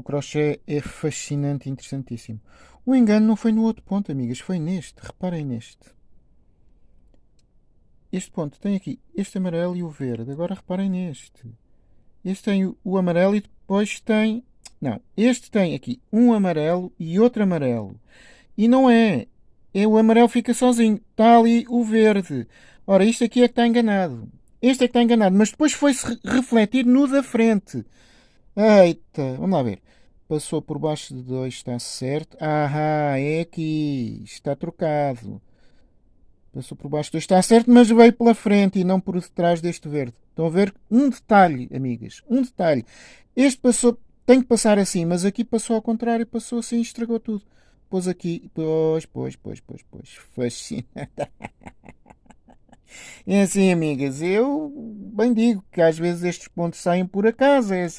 O crochê é fascinante e interessantíssimo. O engano não foi no outro ponto, amigas, foi neste. Reparem neste. Este ponto tem aqui este amarelo e o verde. Agora reparem neste. Este tem o, amarelo e depois tem. Não, este tem aqui um amarelo e outro amarelo. E não é. É o amarelo fica sozinho. Está ali o verde. Ora, isto aqui é que está enganado. Este é que está enganado, mas depois foi-se refletir no da frente. Eita, vamos lá ver. Passou por baixo de 2, está certo. Ah, é aqui. Está trocado. Passou por baixo de 2, está certo, mas veio pela frente e não por detrás deste verde. Estão a ver? Um detalhe, amigas. Um detalhe. Este passou, tem que passar assim, mas aqui passou ao contrário, passou assim estragou tudo. Pôs aqui, pois, pois, pois, pois, pois. Fascinante. É assim, amigas, eu bem digo que às vezes estes pontos saem por acaso, é assim.